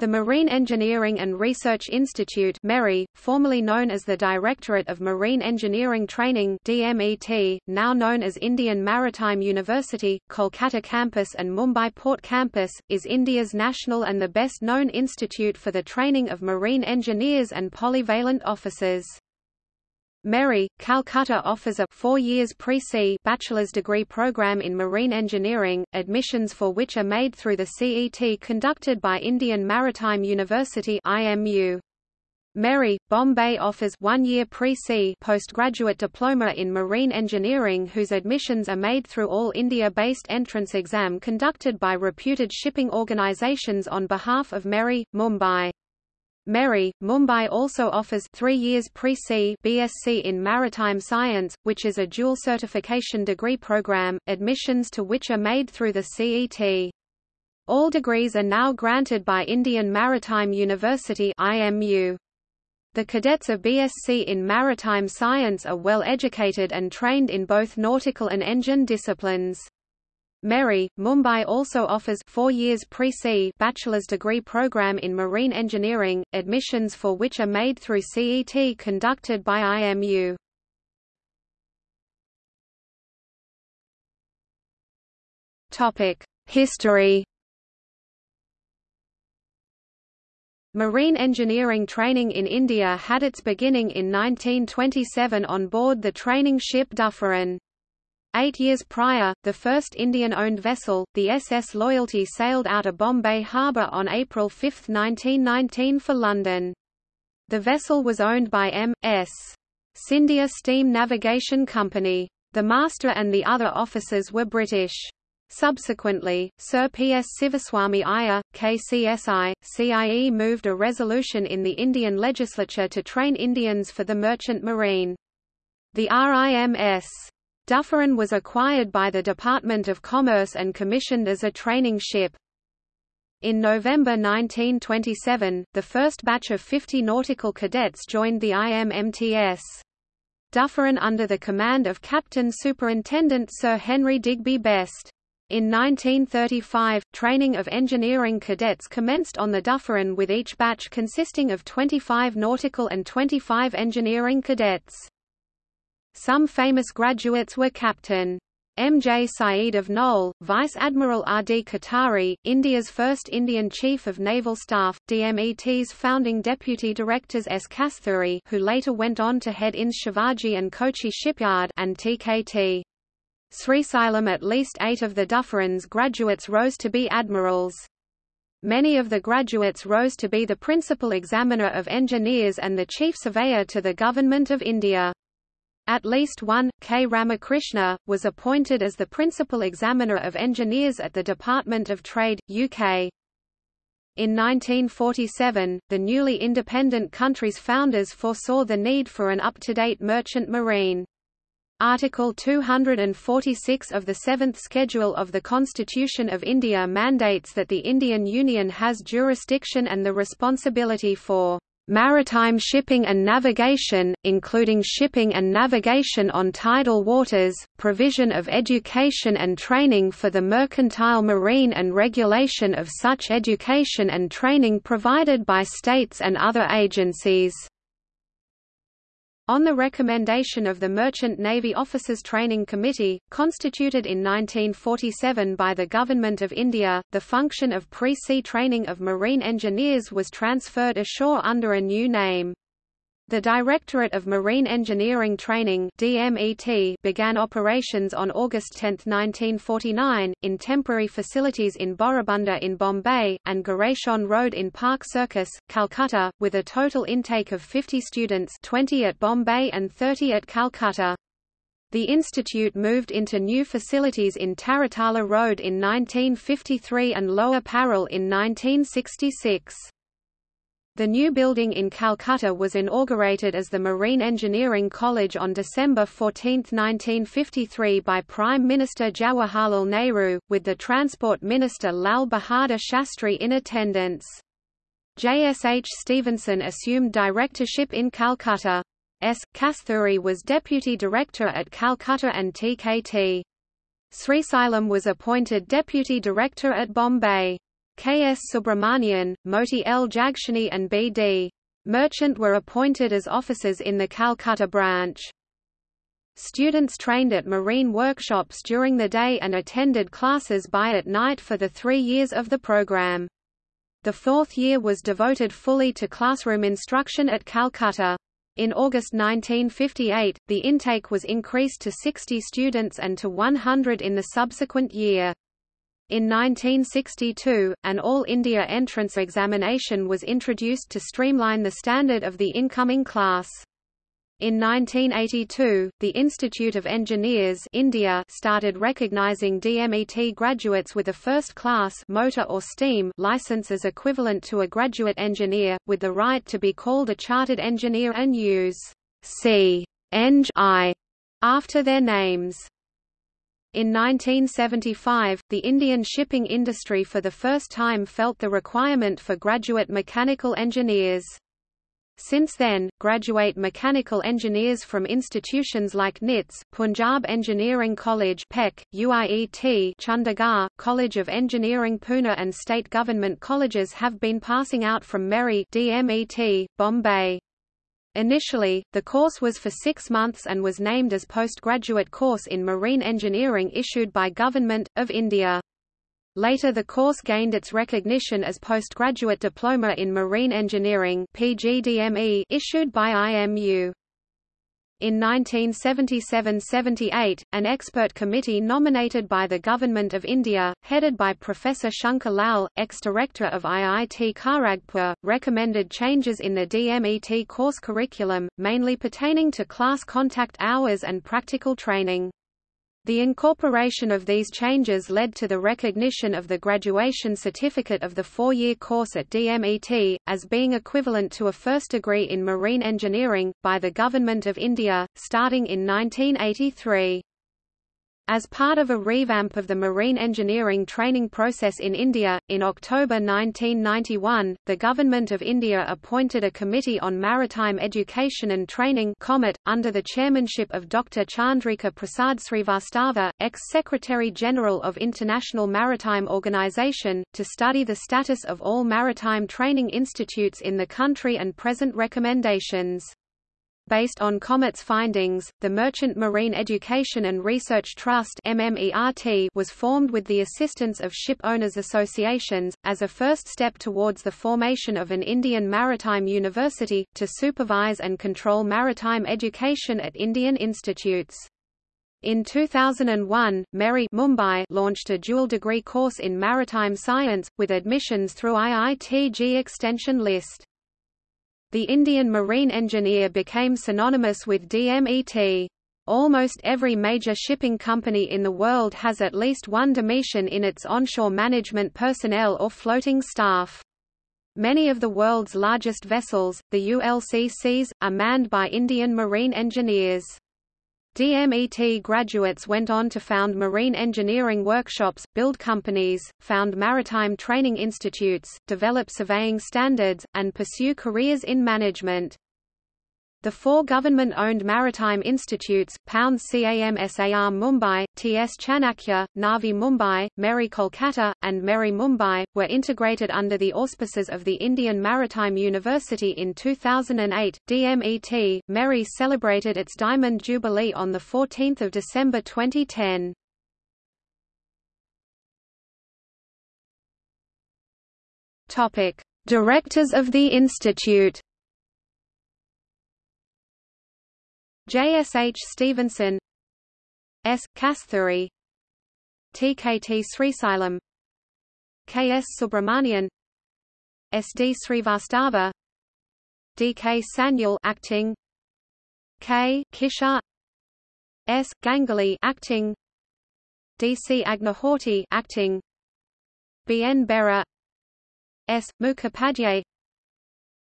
The Marine Engineering and Research Institute MERI, formerly known as the Directorate of Marine Engineering Training DMET, now known as Indian Maritime University, Kolkata Campus and Mumbai Port Campus, is India's national and the best-known institute for the training of marine engineers and polyvalent officers. MERI, Calcutta offers a four years pre-sea bachelor's degree program in marine engineering, admissions for which are made through the CET conducted by Indian Maritime University IMU. MERI, Bombay offers one-year pre-sea postgraduate diploma in marine engineering whose admissions are made through all India-based entrance exam conducted by reputed shipping organizations on behalf of MERI, Mumbai. MERI, Mumbai also offers three years pre-sea BSc in Maritime Science, which is a dual certification degree program, admissions to which are made through the CET. All degrees are now granted by Indian Maritime University IMU. The cadets of BSc in Maritime Science are well educated and trained in both nautical and engine disciplines. MERI, Mumbai also offers four years pre-sea bachelor's degree program in marine engineering, admissions for which are made through CET conducted by IMU. History. Marine engineering training in India had its beginning in 1927 on board the training ship Dufferin. Eight years prior, the first Indian-owned vessel, the SS Loyalty sailed out of Bombay harbour on April 5, 1919 for London. The vessel was owned by M.S. Scindia Steam Navigation Company. The master and the other officers were British. Subsequently, Sir P. S. Sivaswamy Iyer, KCSI, CIE moved a resolution in the Indian legislature to train Indians for the merchant marine. The RIMS Dufferin was acquired by the Department of Commerce and commissioned as a training ship. In November 1927, the first batch of 50 nautical cadets joined the IMMTS. Dufferin under the command of Captain Superintendent Sir Henry Digby Best. In 1935, training of engineering cadets commenced on the Dufferin with each batch consisting of 25 nautical and 25 engineering cadets. Some famous graduates were Captain. M. J. Saeed of Nole, Vice Admiral R. D. Katari, India's first Indian Chief of Naval Staff, DMET's founding deputy directors S. Kasturi who later went on to head INS Shivaji and Kochi Shipyard and TKT. Srisailam at least eight of the Dufferins graduates rose to be admirals. Many of the graduates rose to be the principal examiner of engineers and the chief surveyor to the Government of India. At least one, K. Ramakrishna, was appointed as the principal examiner of engineers at the Department of Trade, UK. In 1947, the newly independent country's founders foresaw the need for an up-to-date merchant marine. Article 246 of the Seventh Schedule of the Constitution of India mandates that the Indian Union has jurisdiction and the responsibility for maritime shipping and navigation, including shipping and navigation on tidal waters, provision of education and training for the mercantile marine and regulation of such education and training provided by states and other agencies. On the recommendation of the Merchant Navy Officers Training Committee, constituted in 1947 by the Government of India, the function of pre-sea training of marine engineers was transferred ashore under a new name. The Directorate of Marine Engineering Training DMET began operations on August 10, 1949, in temporary facilities in Bori Bunder in Bombay, and Garation Road in Park Circus, Calcutta, with a total intake of 50 students 20 at Bombay and 30 at Calcutta. The institute moved into new facilities in Taratala Road in 1953 and Lower Parel in 1966. The new building in Calcutta was inaugurated as the Marine Engineering College on December 14, 1953 by Prime Minister Jawaharlal Nehru, with the Transport Minister Lal Bahadur Shastri in attendance. J.S.H. Stevenson assumed directorship in Calcutta. S. Kasturi was deputy director at Calcutta and TKT. Srisailam was appointed deputy director at Bombay. K. S. Subramanian, Moti L. Jagshani and B. D. Merchant were appointed as officers in the Calcutta branch. Students trained at marine workshops during the day and attended classes by at night for the three years of the program. The fourth year was devoted fully to classroom instruction at Calcutta. In August 1958, the intake was increased to 60 students and to 100 in the subsequent year. In 1962, an All India entrance examination was introduced to streamline the standard of the incoming class. In 1982, the Institute of Engineers India started recognizing DMET graduates with a first-class motor or steam license as equivalent to a graduate engineer, with the right to be called a chartered engineer and use C. Eng I after their names. In 1975, the Indian shipping industry for the first time felt the requirement for graduate mechanical engineers. Since then, graduate mechanical engineers from institutions like NITS, Punjab Engineering College PEC, UIET Chandigarh, College of Engineering Pune and state government colleges have been passing out from MERI DMET, Bombay. Initially, the course was for six months and was named as postgraduate course in marine engineering issued by Government, of India. Later the course gained its recognition as postgraduate diploma in marine engineering PGDME issued by IMU. In 1977–78, an expert committee nominated by the Government of India, headed by Professor Shankar Lal, ex-director of IIT Kharagpur, recommended changes in the DMET course curriculum, mainly pertaining to class contact hours and practical training. The incorporation of these changes led to the recognition of the graduation certificate of the four-year course at DMET, as being equivalent to a first degree in marine engineering, by the Government of India, starting in 1983. As part of a revamp of the marine engineering training process in India, in October 1991, the Government of India appointed a Committee on Maritime Education and Training COMET, under the chairmanship of Dr. Chandrika Prasad Srivastava, ex-Secretary-General of International Maritime Organization, to study the status of all maritime training institutes in the country and present recommendations. Based on COMET's findings, the Merchant Marine Education and Research Trust was formed with the assistance of ship owners associations, as a first step towards the formation of an Indian maritime university, to supervise and control maritime education at Indian institutes. In 2001, MERI Mumbai launched a dual degree course in maritime science, with admissions through IIT-JEE extension list. The Indian marine engineer became synonymous with DMET. Almost every major shipping company in the world has at least one DMEtian in its onshore management personnel or floating staff. Many of the world's largest vessels, the ULCCs, are manned by Indian marine engineers. DMET graduates went on to found marine engineering workshops, build companies, found maritime training institutes, develop surveying standards, and pursue careers in management. The four government-owned maritime institutes, Pounds CAMSAR Mumbai, TS Chanakya, Navi Mumbai, MERI Kolkata, and MERI Mumbai, were integrated under the auspices of the Indian Maritime University in 2008. DMET, MERI celebrated its Diamond Jubilee on 14 December 2010. Directors of the institute J. S. H. Stevenson S. Kasturi T. K. T. Srisailam K. S. Subramanian S. D. Srivastava D. K. Sanyal acting K. Kishar S. Ganguly acting D. C. Agnihotri acting B. N. Bera S. Mukhopadhyay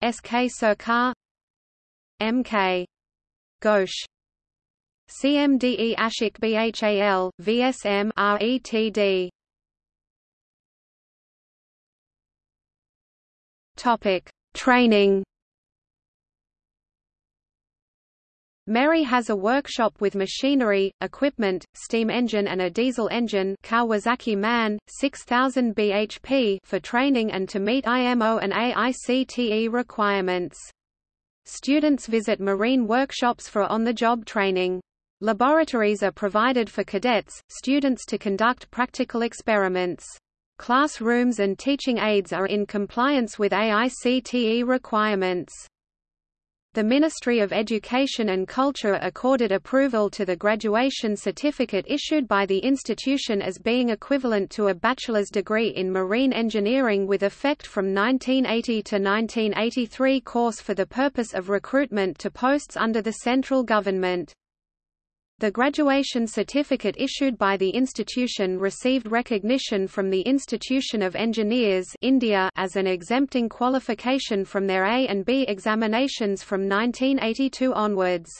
S. K. Sarkar M. K. Ghosh CMDE Ashik BHAL, VSM RETD Topic: Training. MERI has a workshop with machinery, equipment, steam engine and a diesel engine Kawasaki MAN, 6000 bhp for training and to meet IMO and AICTE requirements. Students visit marine workshops for on-the-job training. Laboratories are provided for cadets, students to conduct practical experiments. Classrooms and teaching aids are in compliance with AICTE requirements. The Ministry of Education and Culture accorded approval to the graduation certificate issued by the institution as being equivalent to a bachelor's degree in marine engineering with effect from 1980 to 1983 course for the purpose of recruitment to posts under the central government. The graduation certificate issued by the institution received recognition from the Institution of Engineers India as an exempting qualification from their A and B examinations from 1982 onwards.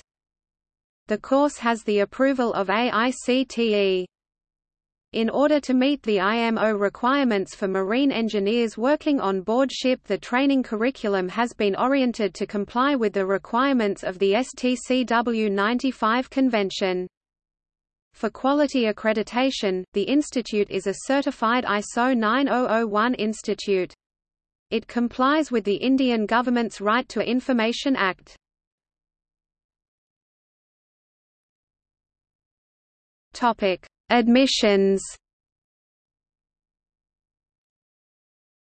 The course has the approval of AICTE. In order to meet the IMO requirements for marine engineers working on board ship the training curriculum has been oriented to comply with the requirements of the STCW 95 convention. For quality accreditation, the institute is a certified ISO 9001 institute. It complies with the Indian government's Right to Information Act. Topic: Admissions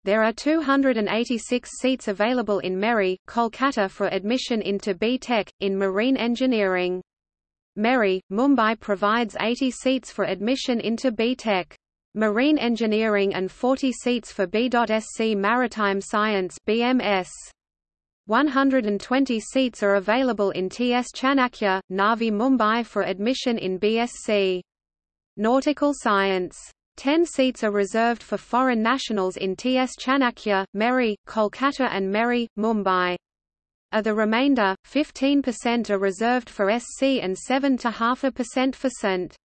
There are 286 seats available in MERI, Kolkata for admission into B.Tech, in marine engineering. MERI, Mumbai provides 80 seats for admission into B.Tech. Marine Engineering and 40 seats for B.Sc Maritime Science BMS. 120 seats are available in TS Chanakya, Navi Mumbai for admission in BSc. Nautical Science. Ten seats are reserved for foreign nationals in TS Chanakya, MERI, Kolkata and MERI, Mumbai. Of the remainder, 15% are reserved for SC and 7.5% for ST.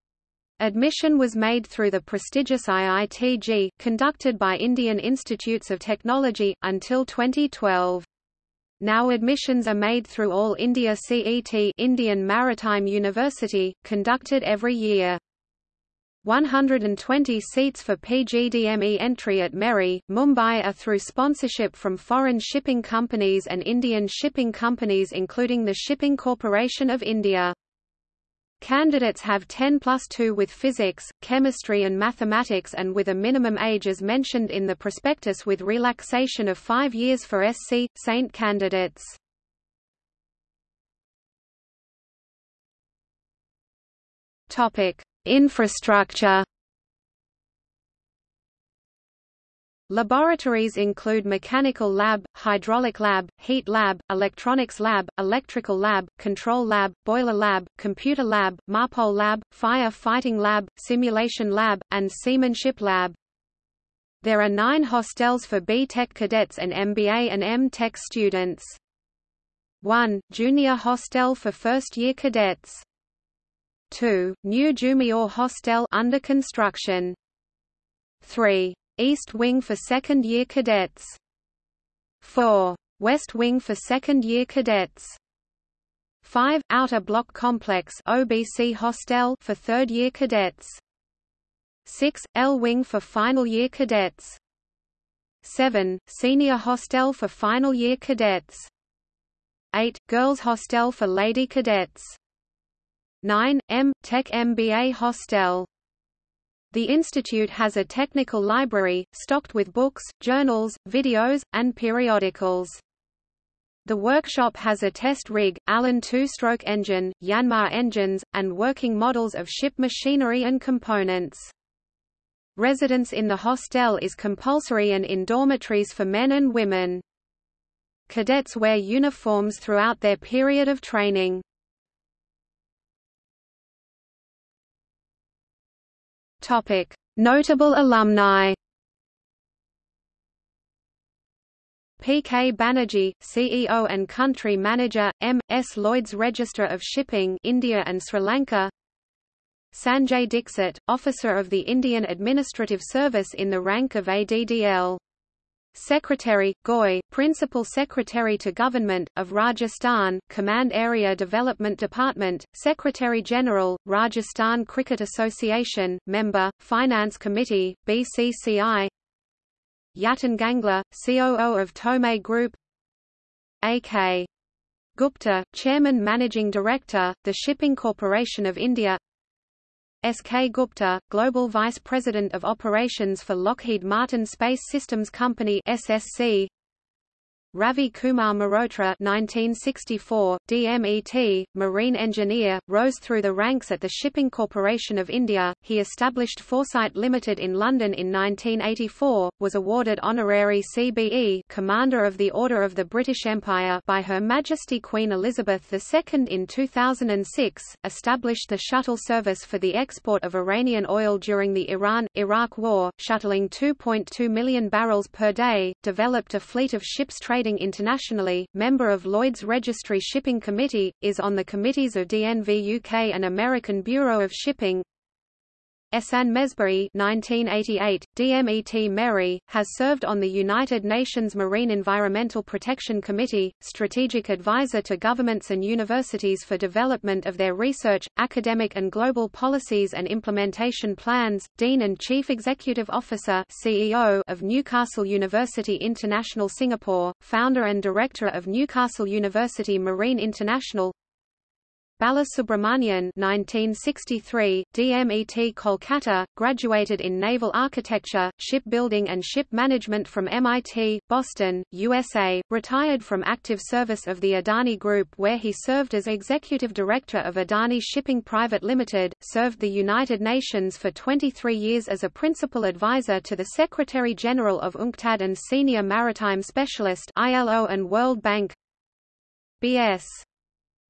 Admission was made through the prestigious IIT-JEE, conducted by Indian Institutes of Technology, until 2012. Now admissions are made through All India CET Indian Maritime University, conducted every year. 120 seats for PGDME entry at MERI, Mumbai are through sponsorship from foreign shipping companies and Indian shipping companies including the Shipping Corporation of India. Candidates have 10 plus 2 with physics, chemistry and mathematics and with a minimum age as mentioned in the prospectus with relaxation of 5 years for SC, Saint candidates. Topic. Infrastructure Laboratories include Mechanical Lab, Hydraulic Lab, Heat Lab, Electronics Lab, Electrical Lab, Control Lab, Boiler Lab, Computer Lab, MARPOL Lab, Fire Fighting Lab, Simulation Lab, and Seamanship Lab. There are nine hostels for B.Tech cadets and MBA and M.Tech students. 1. Junior hostel for first-year cadets. 2. New Jumior Hostel under construction. 3. East Wing for second-year cadets. 4. West Wing for second-year cadets. 5. Outer Block Complex OBC Hostel for third-year cadets. 6. L Wing for final-year cadets. 7. Senior Hostel for final-year cadets. 8. Girls Hostel for lady cadets. 9. M. Tech MBA Hostel. The institute has a technical library, stocked with books, journals, videos, and periodicals. The workshop has a test rig, Allen two-stroke engine, Yanmar engines, and working models of ship machinery and components. Residence in the hostel is compulsory and in dormitories for men and women. Cadets wear uniforms throughout their period of training. Notable alumni. P. K. Banerjee, CEO and Country Manager, M. S. Lloyd's Register of Shipping India and Sri Lanka Sanjay Dixit, Officer of the Indian Administrative Service in the rank of ADDL. Secretary, GOI, Principal Secretary to Government, of Rajasthan, Command Area Development Department, Secretary-General, Rajasthan Cricket Association, Member, Finance Committee, BCCI Yatin Gangla, COO of Tomei Group. A.K. Gupta, Chairman Managing Director, The Shipping Corporation of India S. K. Gupta, Global Vice President of Operations for Lockheed Martin Space Systems Company SSC, Ravi Kumar Mehrotra 1964, DMET, marine engineer, rose through the ranks at the Shipping Corporation of India. He established Foresight Limited in London in 1984, was awarded honorary CBE Commander of the Order of the British Empire by Her Majesty Queen Elizabeth II in 2006, established the shuttle service for the export of Iranian oil during the Iran-Iraq War, shuttling 2.2 million barrels per day, developed a fleet of ships trading trading internationally, member of Lloyd's Registry Shipping Committee, is on the committees of DNV UK and American Bureau of Shipping, Ehsan Mesbahi 1988, DMET Meri, has served on the United Nations Marine Environmental Protection Committee, strategic advisor to governments and universities for development of their research, academic and global policies and implementation plans, Dean and Chief Executive Officer CEO of Newcastle University International Singapore, founder and director of Newcastle University Marine International, Balasubramanian 1963, DMET Kolkata, graduated in naval architecture, shipbuilding and ship management from MIT, Boston, USA, retired from active service of the Adani Group where he served as executive director of Adani Shipping Private Limited, served the United Nations for 23 years as a principal advisor to the Secretary-General of UNCTAD and senior maritime specialist ILO and World Bank. B.S.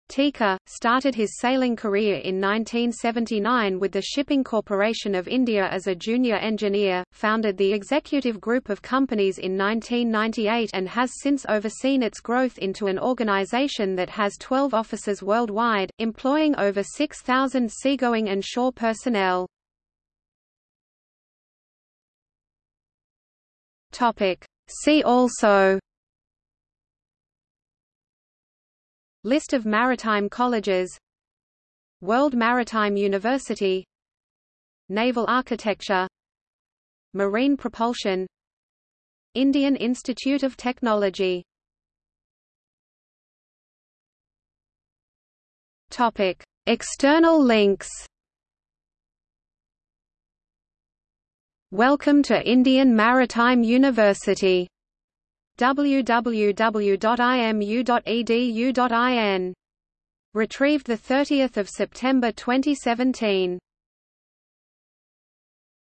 Tikar, started his sailing career in 1979 with the Shipping Corporation of India as a junior engineer, founded the executive group of companies in 1998 and has since overseen its growth into an organization that has 12 offices worldwide, employing over 6,000 seagoing and shore personnel. See also List of maritime colleges. World Maritime University. Naval Architecture. Marine Propulsion. Indian Institute of Technology. Topic. External links. Welcome to Indian Maritime University www.imu.edu.in. Retrieved 30 September 2017